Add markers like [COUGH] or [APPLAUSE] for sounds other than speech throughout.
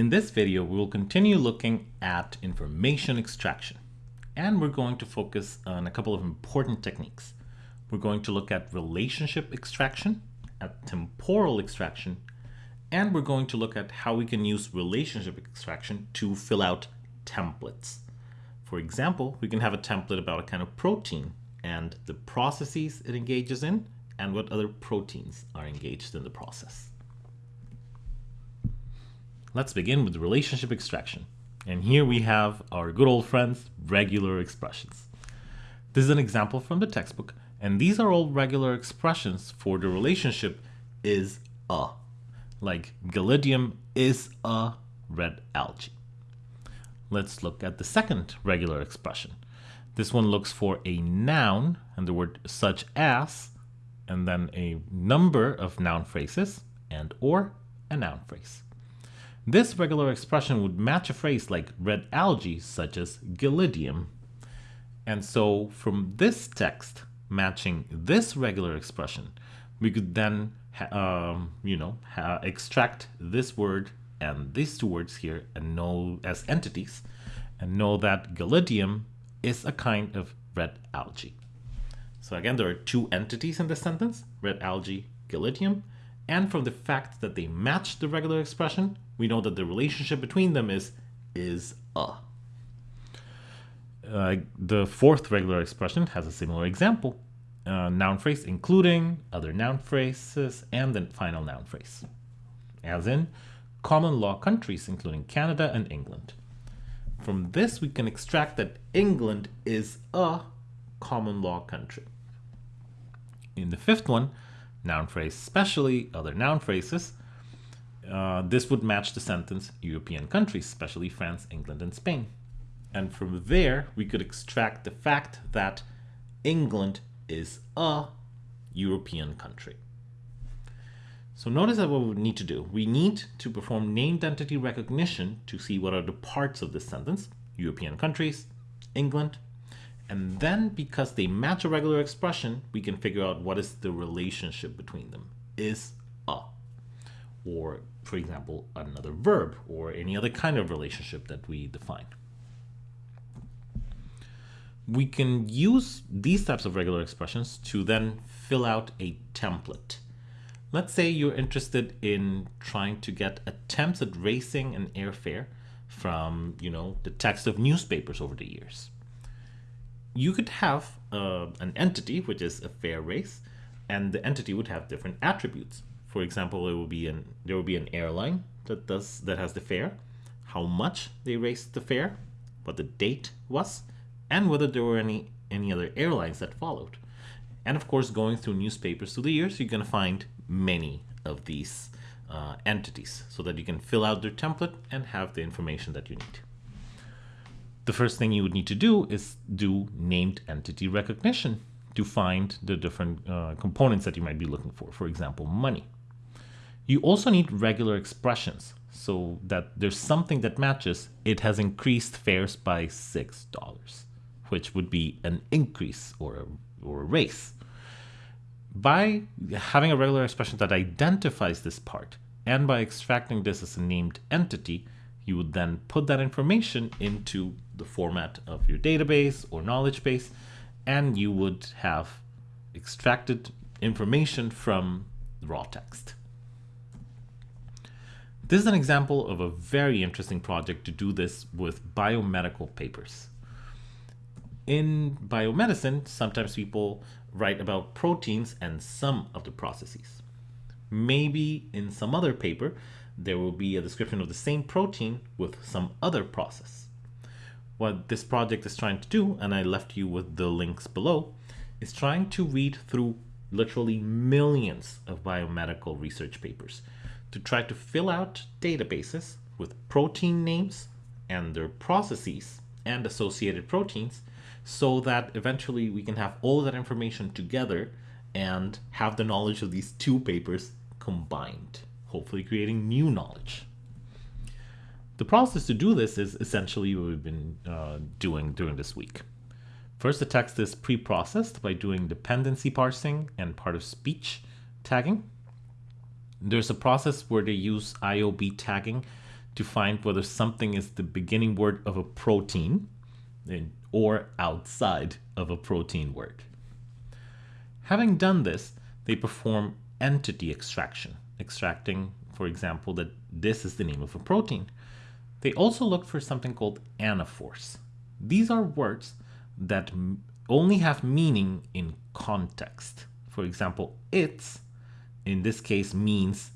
In this video, we will continue looking at information extraction. And we're going to focus on a couple of important techniques. We're going to look at relationship extraction, at temporal extraction, and we're going to look at how we can use relationship extraction to fill out templates. For example, we can have a template about a kind of protein and the processes it engages in and what other proteins are engaged in the process. Let's begin with relationship extraction. And here we have our good old friends, regular expressions. This is an example from the textbook, and these are all regular expressions for the relationship is a, like gelidium is a red algae. Let's look at the second regular expression. This one looks for a noun and the word such as, and then a number of noun phrases and or a noun phrase. This regular expression would match a phrase like red algae, such as gelidium. And so from this text matching this regular expression, we could then, um, you know, extract this word and these two words here and know as entities and know that gelidium is a kind of red algae. So again, there are two entities in this sentence, red algae, gelidium, and from the fact that they match the regular expression, we know that the relationship between them is is a. Uh, the fourth regular expression has a similar example. Uh, noun phrase including other noun phrases and the final noun phrase. As in, common law countries including Canada and England. From this we can extract that England is a common law country. In the fifth one, noun phrase specially, other noun phrases, uh, this would match the sentence European countries, especially France, England, and Spain. And from there, we could extract the fact that England is a European country. So notice that what we need to do. We need to perform named entity recognition to see what are the parts of this sentence, European countries, England, and then because they match a regular expression, we can figure out what is the relationship between them. Is a. Or, for example, another verb or any other kind of relationship that we define. We can use these types of regular expressions to then fill out a template. Let's say you're interested in trying to get attempts at racing an airfare from, you know, the text of newspapers over the years you could have uh, an entity, which is a fare race, and the entity would have different attributes. For example, it will be an there will be an airline that does that has the fare, how much they raised the fare, what the date was, and whether there were any any other airlines that followed. And of course, going through newspapers through the years, you're going to find many of these uh, entities so that you can fill out their template and have the information that you need the first thing you would need to do is do named entity recognition to find the different uh, components that you might be looking for, for example, money. You also need regular expressions so that there's something that matches it has increased fares by $6, which would be an increase or a, or a raise. By having a regular expression that identifies this part and by extracting this as a named entity, you would then put that information into the format of your database or knowledge base, and you would have extracted information from raw text. This is an example of a very interesting project to do this with biomedical papers. In biomedicine, sometimes people write about proteins and some of the processes. Maybe in some other paper, there will be a description of the same protein with some other process. What this project is trying to do, and I left you with the links below, is trying to read through literally millions of biomedical research papers to try to fill out databases with protein names and their processes and associated proteins so that eventually we can have all that information together and have the knowledge of these two papers combined, hopefully creating new knowledge. The process to do this is essentially what we've been uh, doing during this week. First, the text is pre-processed by doing dependency parsing and part of speech tagging. There's a process where they use IOB tagging to find whether something is the beginning word of a protein or outside of a protein word. Having done this, they perform entity extraction, extracting, for example, that this is the name of a protein. They also look for something called anaphors. These are words that only have meaning in context. For example, it's, in this case, means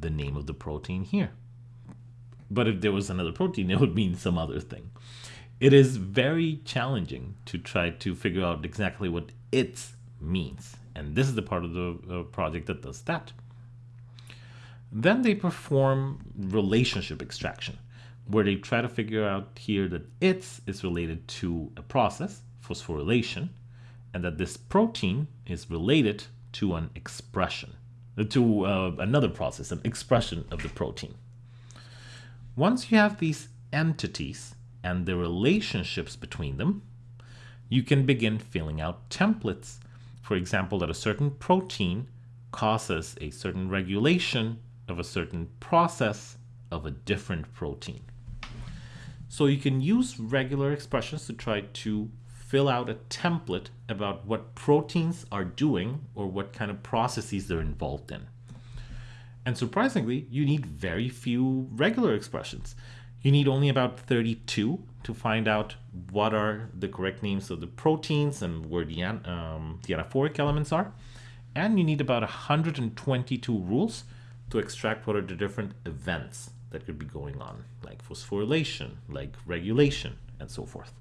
the name of the protein here. But if there was another protein, [LAUGHS] it would mean some other thing. It is very challenging to try to figure out exactly what it's means. And this is the part of the project that does that. Then they perform relationship extraction, where they try to figure out here that it's is related to a process, phosphorylation, and that this protein is related to an expression, to uh, another process, an expression of the protein. Once you have these entities and the relationships between them, you can begin filling out templates. For example, that a certain protein causes a certain regulation of a certain process of a different protein. So you can use regular expressions to try to fill out a template about what proteins are doing or what kind of processes they're involved in. And surprisingly, you need very few regular expressions. You need only about 32 to find out what are the correct names of the proteins and where the, um, the anaphoric elements are. And you need about 122 rules to extract what are the different events that could be going on, like phosphorylation, like regulation, and so forth.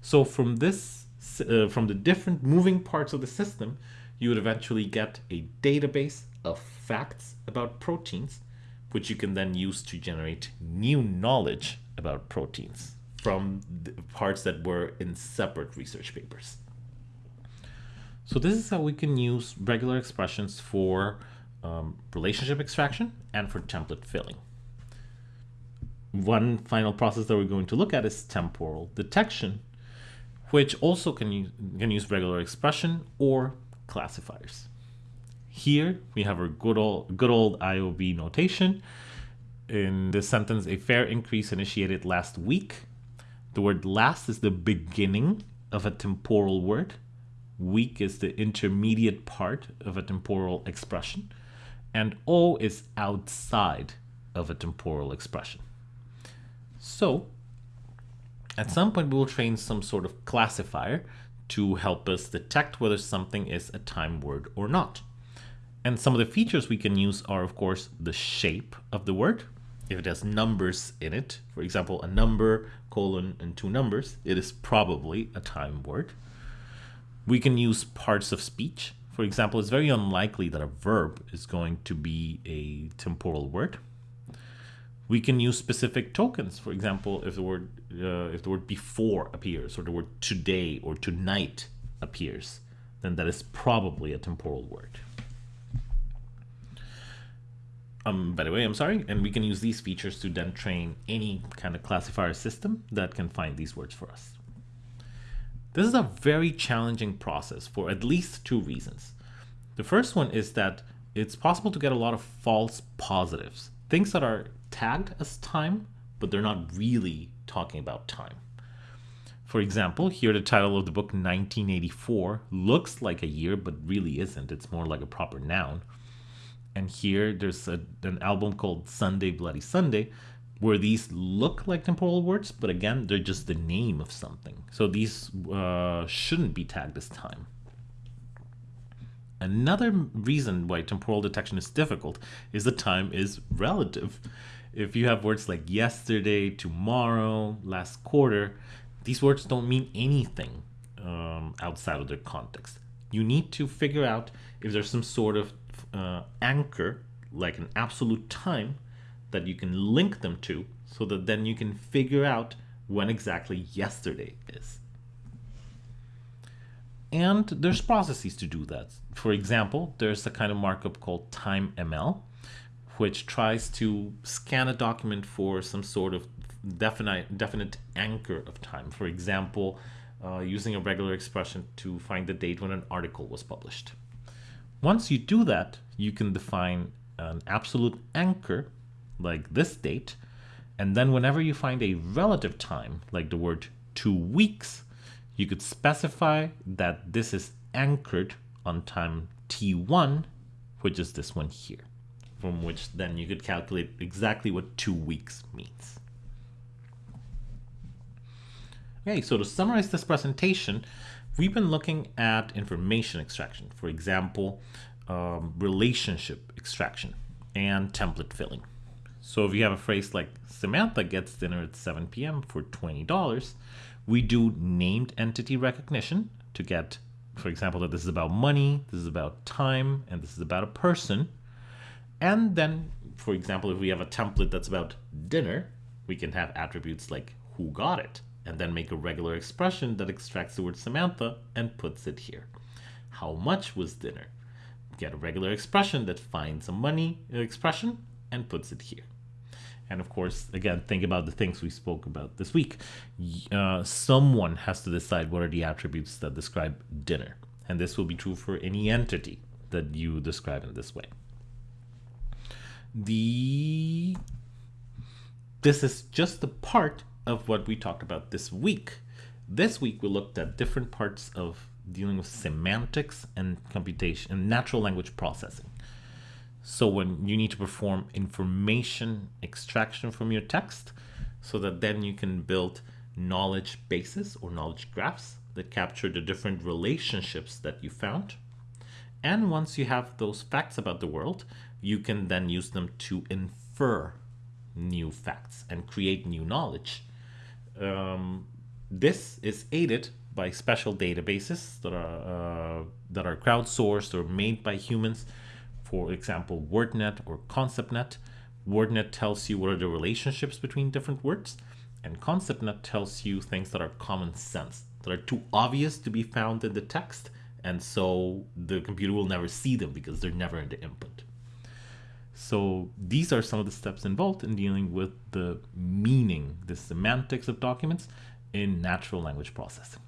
So from this, uh, from the different moving parts of the system, you would eventually get a database of facts about proteins which you can then use to generate new knowledge about proteins from the parts that were in separate research papers. So this is how we can use regular expressions for um, relationship extraction and for template filling. One final process that we're going to look at is temporal detection, which also can use, can use regular expression or classifiers. Here we have our good old, good old IOB notation. In this sentence, a fare increase initiated last week. The word last is the beginning of a temporal word. Week is the intermediate part of a temporal expression. And O is outside of a temporal expression. So at some point, we will train some sort of classifier to help us detect whether something is a time word or not. And some of the features we can use are, of course, the shape of the word. If it has numbers in it, for example, a number, colon, and two numbers, it is probably a time word. We can use parts of speech. For example, it's very unlikely that a verb is going to be a temporal word. We can use specific tokens. For example, if the word uh, if the word before appears or the word today or tonight appears, then that is probably a temporal word. Um, by the way, I'm sorry, and we can use these features to then train any kind of classifier system that can find these words for us. This is a very challenging process for at least two reasons. The first one is that it's possible to get a lot of false positives, things that are tagged as time, but they're not really talking about time. For example, here the title of the book 1984 looks like a year, but really isn't. It's more like a proper noun. And here there's a, an album called Sunday Bloody Sunday where these look like temporal words, but again, they're just the name of something. So these uh, shouldn't be tagged as time. Another reason why temporal detection is difficult is that time is relative. If you have words like yesterday, tomorrow, last quarter, these words don't mean anything um, outside of their context. You need to figure out if there's some sort of uh, anchor, like an absolute time, that you can link them to so that then you can figure out when exactly yesterday is. And there's processes to do that. For example, there's a kind of markup called TimeML, which tries to scan a document for some sort of definite, definite anchor of time. For example, uh, using a regular expression to find the date when an article was published. Once you do that, you can define an absolute anchor, like this date, And then whenever you find a relative time, like the word two weeks, you could specify that this is anchored on time t1, which is this one here, from which then you could calculate exactly what two weeks means. Okay, so to summarize this presentation, we've been looking at information extraction, for example, um, relationship extraction and template filling. So if you have a phrase like Samantha gets dinner at 7 p.m. for $20, we do named entity recognition to get, for example, that this is about money, this is about time, and this is about a person. And then, for example, if we have a template that's about dinner, we can have attributes like who got it, and then make a regular expression that extracts the word Samantha and puts it here. How much was dinner? Get a regular expression that finds a money expression and puts it here. And of course, again, think about the things we spoke about this week. Uh, someone has to decide what are the attributes that describe dinner. And this will be true for any entity that you describe in this way. The this is just a part of what we talked about this week. This week we looked at different parts of dealing with semantics and computation and natural language processing. So when you need to perform information extraction from your text so that then you can build knowledge bases or knowledge graphs that capture the different relationships that you found. And once you have those facts about the world, you can then use them to infer new facts and create new knowledge um, this is aided by special databases that are uh, that are crowdsourced or made by humans. For example, WordNet or ConceptNet. WordNet tells you what are the relationships between different words, and ConceptNet tells you things that are common sense, that are too obvious to be found in the text, and so the computer will never see them because they're never in the input. So these are some of the steps involved in dealing with the meaning, the semantics of documents in natural language processing.